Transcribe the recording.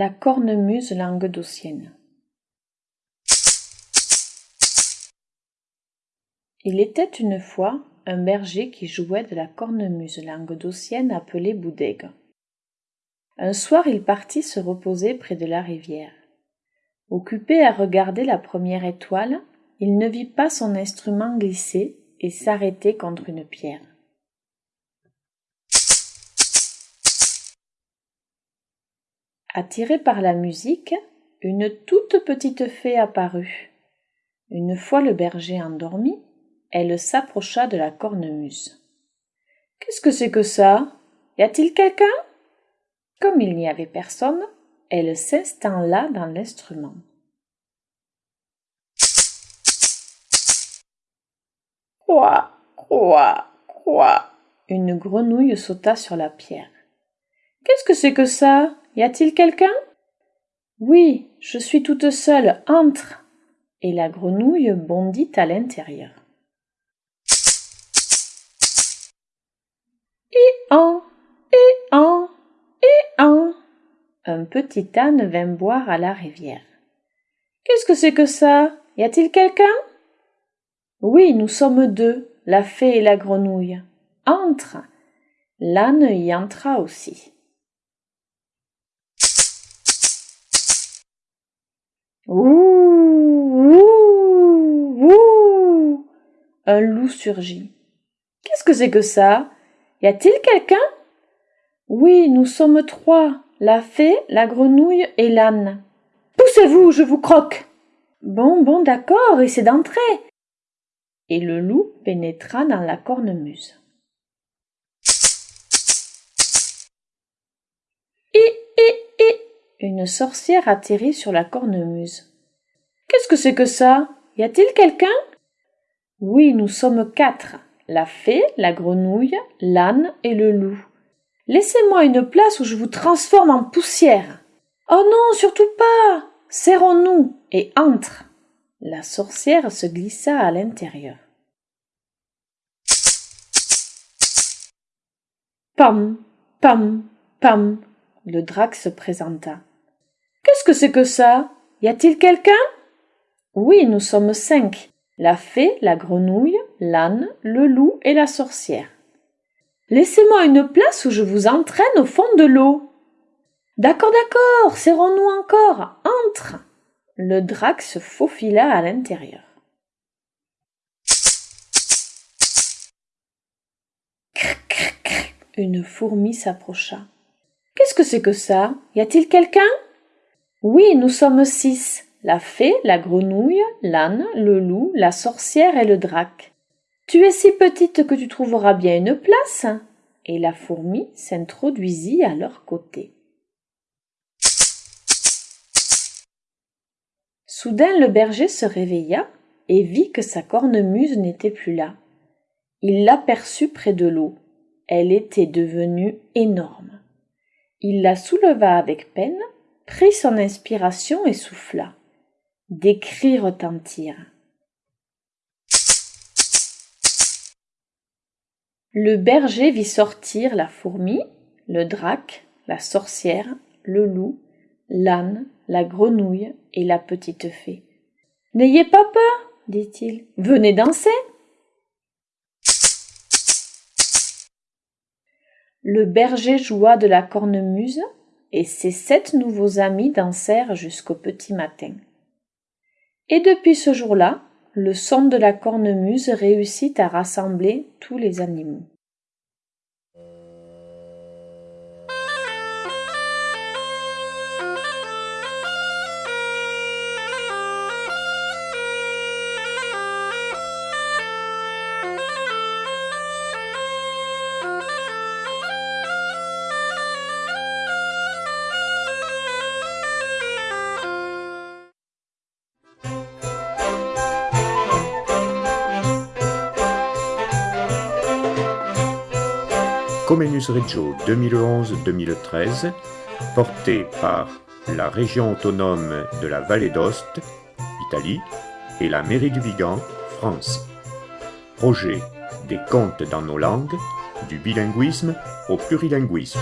La cornemuse languedocienne Il était une fois un berger qui jouait de la cornemuse languedocienne appelée Boudègue. Un soir il partit se reposer près de la rivière. Occupé à regarder la première étoile, il ne vit pas son instrument glisser et s'arrêter contre une pierre. Attiré par la musique, une toute petite fée apparut. Une fois le berger endormi, elle s'approcha de la cornemuse. Qu'est-ce que c'est que ça? Y a-t-il quelqu'un? Comme il n'y avait personne, elle s'installa dans l'instrument. Croix, croix, croix. Une grenouille sauta sur la pierre. Qu'est-ce que c'est que ça? Y a-t-il quelqu'un? Oui, je suis toute seule. Entre. Et la grenouille bondit à l'intérieur. Et en, et en, et en. Un petit âne vint boire à la rivière. Qu'est-ce que c'est que ça? Y a-t-il quelqu'un? Oui, nous sommes deux, la fée et la grenouille. Entre. L'âne y entra aussi. Ouh, ouh, ouh. Un loup surgit. Qu'est-ce que c'est que ça? Y a-t-il quelqu'un? Oui, nous sommes trois, la fée, la grenouille et l'âne. Poussez-vous, je vous croque. Bon, bon, d'accord, c'est d'entrer. Et le loup pénétra dans la cornemuse. Une sorcière atterrit sur la cornemuse. Qu'est-ce que c'est que ça? Y a-t-il quelqu'un? Oui, nous sommes quatre, la fée, la grenouille, l'âne et le loup. Laissez-moi une place où je vous transforme en poussière. Oh non, surtout pas. Serrons-nous et entre. La sorcière se glissa à l'intérieur. Pam, pam, pam. Le drac se présenta. Qu'est-ce que c'est que ça? Y a-t-il quelqu'un? Oui, nous sommes cinq la fée, la grenouille, l'âne, le loup et la sorcière. Laissez-moi une place où je vous entraîne au fond de l'eau. D'accord, d'accord, serrons-nous encore. Entre. Le drac se faufila à l'intérieur. Une fourmi s'approcha. Qu'est-ce que c'est que ça? Y a-t-il quelqu'un? Oui, nous sommes six la fée, la grenouille, l'âne, le loup, la sorcière et le drac. Tu es si petite que tu trouveras bien une place. Et la fourmi s'introduisit à leur côté. Soudain le berger se réveilla et vit que sa cornemuse n'était plus là. Il l'aperçut près de l'eau. Elle était devenue énorme. Il la souleva avec peine, prit son inspiration et souffla. Des cris retentirent. Le berger vit sortir la fourmi, le drac, la sorcière, le loup, l'âne, la grenouille et la petite fée. N'ayez pas peur, dit-il, venez danser. Le berger joua de la cornemuse, et ses sept nouveaux amis dansèrent jusqu'au petit matin. Et depuis ce jour-là, le son de la cornemuse réussit à rassembler tous les animaux. Comenus Reggio 2011-2013, porté par la région autonome de la Vallée d'Ost, Italie, et la mairie du Vigan, France. Projet des contes dans nos langues, du bilinguisme au plurilinguisme.